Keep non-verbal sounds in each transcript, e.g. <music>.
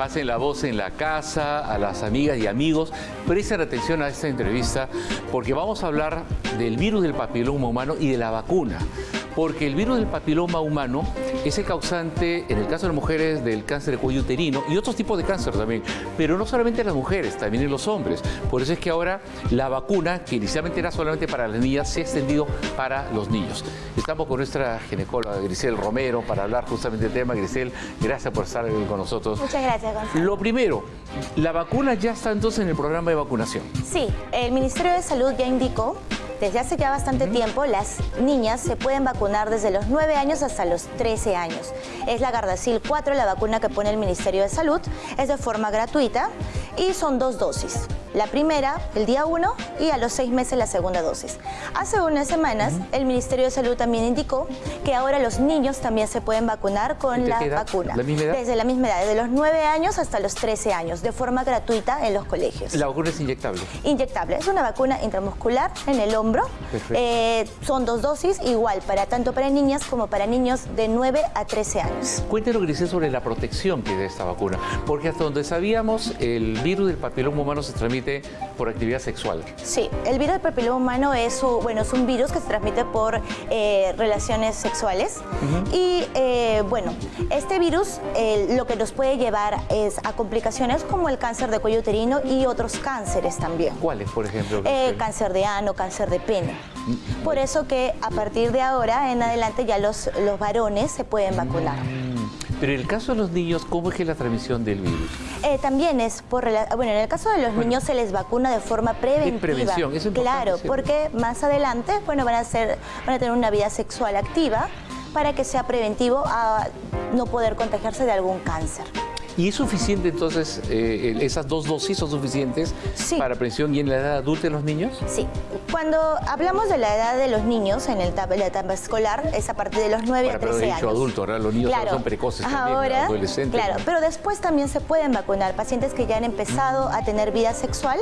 Pasen la voz en la casa, a las amigas y amigos. Presten atención a esta entrevista porque vamos a hablar del virus del papiloma humano y de la vacuna porque el virus del papiloma humano es el causante, en el caso de las mujeres, del cáncer de cuello uterino y otros tipos de cáncer también, pero no solamente en las mujeres, también en los hombres. Por eso es que ahora la vacuna, que inicialmente era solamente para las niñas, se ha extendido para los niños. Estamos con nuestra ginecóloga Grisel Romero para hablar justamente del tema. Grisel, gracias por estar con nosotros. Muchas gracias, Gonzalo. Lo primero, ¿la vacuna ya está entonces en el programa de vacunación? Sí, el Ministerio de Salud ya indicó desde hace ya bastante tiempo, las niñas se pueden vacunar desde los 9 años hasta los 13 años. Es la Gardasil 4, la vacuna que pone el Ministerio de Salud. Es de forma gratuita y son dos dosis. La primera, el día 1, y a los seis meses la segunda dosis. Hace unas semanas, el Ministerio de Salud también indicó que ahora los niños también se pueden vacunar con la vacuna. ¿La misma edad? Desde la misma edad, desde los 9 años hasta los 13 años, de forma gratuita en los colegios. ¿La vacuna es inyectable? Inyectable. Es una vacuna intramuscular en el hombro. Eh, son dos dosis, igual, para tanto para niñas como para niños de 9 a 13 años. Cuéntenos, Grisel, sobre la protección que da esta vacuna. Porque hasta donde sabíamos, el virus del papiloma humano se transmite por actividad sexual. Sí, el virus del papiloma humano es, bueno, es un virus que se transmite por eh, relaciones sexuales. Y eh, bueno, este virus lo que nos puede llevar es a complicaciones como el cáncer de cuello uterino y otros cánceres también. ¿Cuáles, por ejemplo? Eh, cáncer de ano, cáncer de pene. Mm. Por eso que a partir de ahora en adelante ya los, los varones se pueden vacunar. Pero en el caso de los niños, ¿cómo es que la transmisión del virus? Eh, también es por... Bueno, en el caso de los niños se les vacuna de forma preventiva. Prevención, es Claro, porque más adelante, bueno, van a, ser, van a tener una vida sexual activa para que sea preventivo a no poder contagiarse de algún cáncer. ¿Y es suficiente entonces, eh, esas dos dosis son suficientes para prevención y en la edad adulta de los niños? Sí. Cuando hablamos de la edad de los niños en el la etapa escolar, es a partir de los 9 a 13 pero dicho adulto, ¿verdad? Los niños son precoces ahora, adolescentes. Claro, pero después también se pueden vacunar pacientes que ya han empezado a tener vida sexual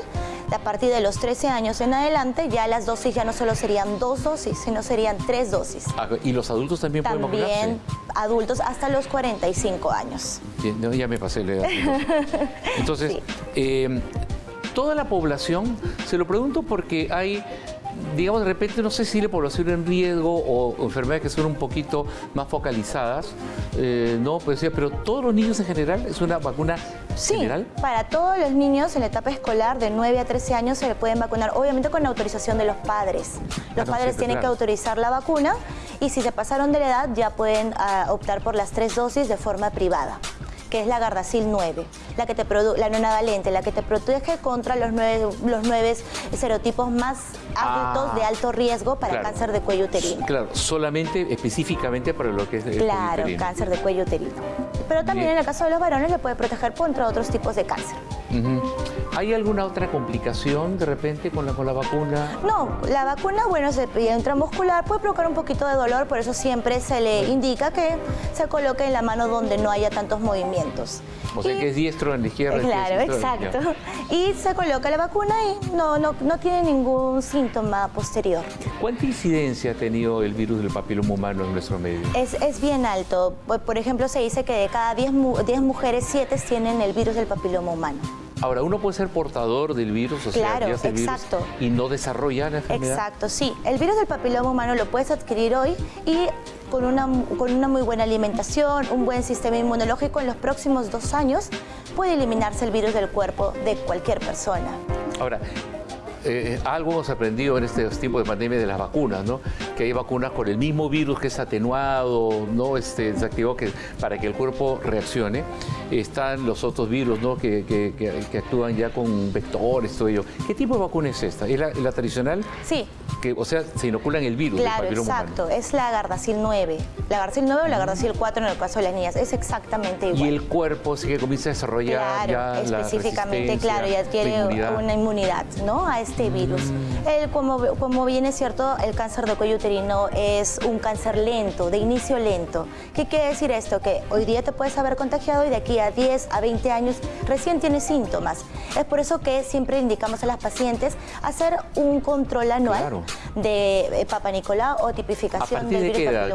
a partir de los 13 años en adelante, ya las dosis ya no solo serían dos dosis, sino serían tres dosis. Ah, ¿Y los adultos también, pueden vacunarse? También adultos hasta los 45 años. ya me pasé la edad. <laughs> Entonces, eh, toda la población, se lo pregunto porque hay digamos, de repente, no sé si la población en riesgo o, enfermedades que son un poquito más focalizadas, eh, no, pues, pero todos los niños en general, ¿es una vacuna sí, general? para todos los niños en la etapa escolar de 9 a 13 años se le pueden vacunar, obviamente con la autorización de los padres. Los padres tienen que autorizar la vacuna y si se pasaron de la edad ya pueden ah, optar por las tres dosis de forma privada que es la Gardasil 9, la que te la nonavalente, la que te protege contra los nueve, los nueve serotipos más altos de alto riesgo para cáncer de cuello uterino. Claro, solamente específicamente para lo que es el Claro, cáncer de cuello uterino. Pero también en el caso de los varones le puede proteger contra otros tipos de cáncer. ¿Hay alguna otra complicación de repente con la, con la vacuna? No, la vacuna, bueno, se intramuscular puede provocar un poquito de dolor, por eso siempre se le indica que se coloque en la mano donde no haya tantos movimientos. O sea, que es diestro en la izquierda. Claro, exacto. Y se coloca la vacuna y no, no, no tiene ningún síntoma posterior. ¿Cuánta incidencia ha tenido el virus del papiloma humano en nuestro medio? Es, es bien alto. Por ejemplo, se dice que de cada 10, 10 mujeres, 7 tienen el virus del papiloma humano. Ahora, uno puede ser portador del virus, o sea, claro, exacto. y no desarrollar la enfermedad. Exacto, sí. El virus del papiloma humano lo puedes adquirir hoy y con una, con una muy buena alimentación, un buen sistema inmunológico, en los próximos dos años puede eliminarse el virus del cuerpo de cualquier persona. Ahora, eh, algo hemos aprendido en este tiempo de pandemia de las vacunas, ¿no? Que hay vacunas con el mismo virus que es atenuado, ¿no? Este, desactivado que, para que el cuerpo reaccione. Están los otros virus, ¿no? Que, que, actúan ya con vectores, todo ello. ¿Qué tipo de vacuna es esta? ¿Es la, tradicional? Sí. Que, o sea, se inoculan el virus. Claro, exacto. Es la Gardasil 9. La Gardasil 9 o la Gardasil 4 en el caso de las niñas. Es exactamente igual. Y el cuerpo sí que comienza a desarrollar claro, específicamente, claro, y adquiere una inmunidad, ¿no? A este virus. El, como, como bien es cierto, el cáncer de cuello uterino es un cáncer lento, de inicio lento. ¿Qué quiere decir esto? Que hoy día te puedes haber contagiado y de aquí a 10, a 20 años recién tienes síntomas. Es por eso que siempre indicamos a las pacientes hacer un control anual de eh, Papa Nicolau o tipificación del virus de qué edad,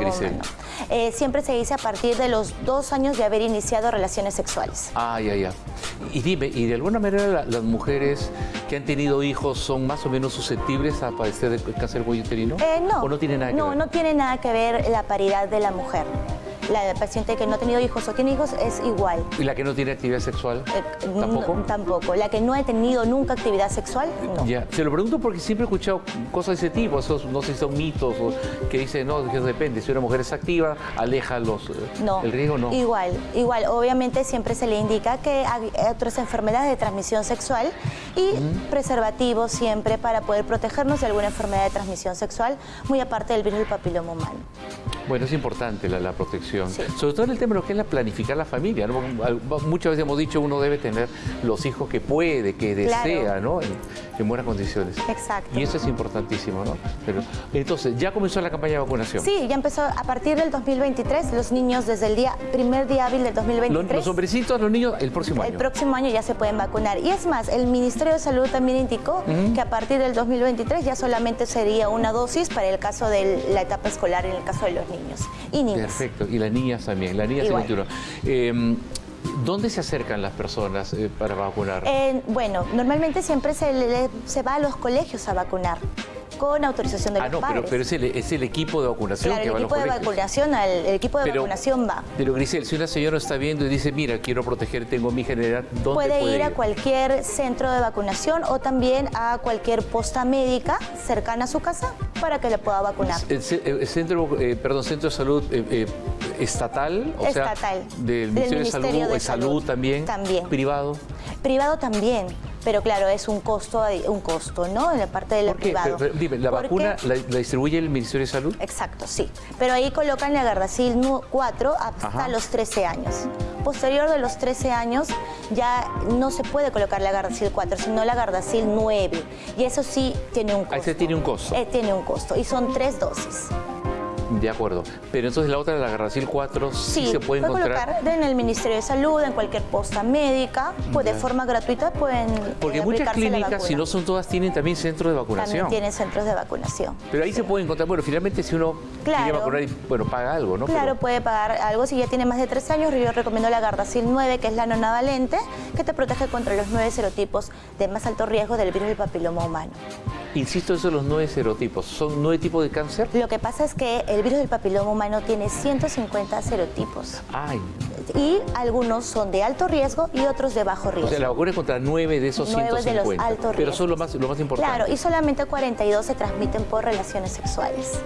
eh, siempre se dice a partir de los dos años de haber iniciado relaciones sexuales. Ah, ya, ya. Y dime, ¿y de alguna manera la- las mujeres que han tenido hijos son más o menos susceptibles a padecer de cáncer uterino? Eh, no. ¿O no tiene nada que no, ver? no tiene nada que ver la paridad de la mujer. La paciente que no ha tenido hijos o tiene hijos es igual. ¿Y la que no tiene actividad sexual? Eh, ¿Tampoco? no, tampoco. La que no ha tenido nunca actividad sexual, no. Ya, se lo pregunto porque siempre he escuchado cosas de ese tipo, esos, no sé si son mitos o que dicen, no, que depende, si una mujer es activa, aleja los, eh, No. el riesgo, no. Igual, igual. Obviamente siempre se le indica que hay otras enfermedades de transmisión sexual y preservativos siempre para poder protegernos de alguna enfermedad de transmisión sexual, muy aparte del virus del papiloma humano. Bueno, es importante la, la protección, Sí. sobre todo en el tema de lo que es la planificar la familia. ¿no? Muchas veces hemos dicho uno debe tener los hijos que puede, que Claro. desea, ¿no? En, en buenas condiciones. Exacto. Y eso es importantísimo, ¿no? Pero, entonces, ya comenzó la campaña de vacunación. Sí, ya empezó a partir del 2023, los niños desde el día primer día hábil del Los, 2023. los hombrecitos, los niños, el próximo El año. próximo año ya se pueden vacunar. Y es más, el Ministerio de Salud también indicó que a partir del 2023 ya solamente sería una dosis para el caso de la etapa escolar, en el caso de los niños y niñas. Perfecto. Y las niñas también, las niñas Igual. 21. Eh, ¿Dónde se acercan las personas eh, para vacunar? Eh, bueno, normalmente siempre se, le- se va a los colegios a vacunar con autorización de ah, los no, pero, padres. pero es, el, es el equipo de vacunación claro, que el va a los equipo de colegios. vacunación, al- el equipo de Pero- vacunación va. Pero Grisel, si una señora está viendo y dice, mira, quiero proteger, tengo mi general, ¿dónde Puede, puede, ir a cualquier centro de vacunación o también a cualquier posta médica cercana a su casa para que le pueda vacunar. El centro, eh, perdón, centro de salud eh, eh, estatal, o sea, Estatal. del Del Ministerio de Salud, Ministerio de salud, Salud. también, También. privado. Privado también, pero claro, es un costo, un costo, ¿no? En la parte del privado. Pero- dime, ¿la vacuna la, la distribuye el Ministerio de Salud? Exacto, sí. Pero ahí colocan la Gardasil nu- 4 hasta Ajá. los 13 años. Posterior de los 13 años ya no se puede colocar la Gardasil 4, sino la Gardasil 9. Y eso sí tiene un costo. Ah, ese tiene un costo. Eh, tiene un costo. Y son tres dosis. De acuerdo. Pero entonces la otra, la Gardasil 4, sí, se puede encontrar. colocar en el Ministerio de Salud, en cualquier posta médica, pues de forma gratuita pueden Porque eh, muchas clínicas, si no son todas, tienen también centros de vacunación. También tienen centros de vacunación. Pero ahí se puede encontrar, bueno, finalmente si uno quiere vacunar, y, bueno, paga algo, ¿no? Claro, Pero- puede pagar algo si ya tiene más de 13 años. Yo recomiendo la Gardasil 9, que es la nonavalente, que te protege contra los nueve serotipos de más alto riesgo del virus del papiloma humano. Insisto, eso de los nueve serotipos. ¿Son nueve tipos de cáncer? Lo que pasa es que el virus del papiloma humano tiene 150 serotipos Ay, y algunos son de alto riesgo y otros de bajo o riesgo. sea, la vacuna es contra nueve de esos Nueve de los 150. altos pero riesgos. son lo más, lo más importante. Claro, y solamente 42 se transmiten por relaciones sexuales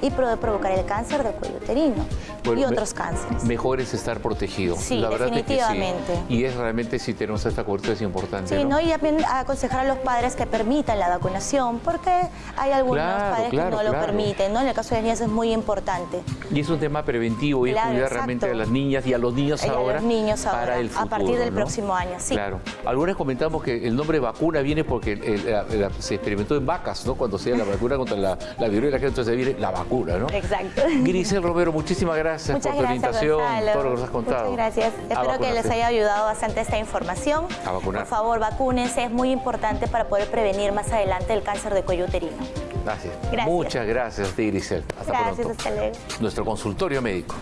y puede provocar el cáncer de cuello uterino Bueno, y otros cánceres. Mejor es estar protegido. Sí, la verdad es que sí. definitivamente. Y es realmente, si tenemos esta cobertura, es importante. Sí, ¿no? ¿no? Y también aconsejar a los padres que permitan la vacunación, porque hay algunos Claro, padres claro, que no lo permiten, ¿no? En el caso de las niñas es muy importante. Y es un tema preventivo y es cuidar exacto. realmente a las niñas y a los niños Y a ahora. los niños para ahora, el a futuro, partir del ¿no? próximo año, sí. Claro. Algunos comentamos que el nombre vacuna viene porque el- se experimentó en vacas, ¿no? Cuando se da la vacuna contra la, la viruela, que entonces viene la vacuna, ¿no? Exacto. Grisel Romero, muchísimas gracias Muchas por tu gracias, Gonzalo. todo lo que nos has contado. Muchas gracias. A Espero que les haya ayudado bastante esta información. A vacunar. Por favor, vacúnense, es muy importante para poder prevenir más adelante el cáncer de cuello uterino. Gracias. Gracias. Muchas gracias a ti, Grisel. Hasta Gracias, pronto. hasta luego. Nuestro consultorio médico.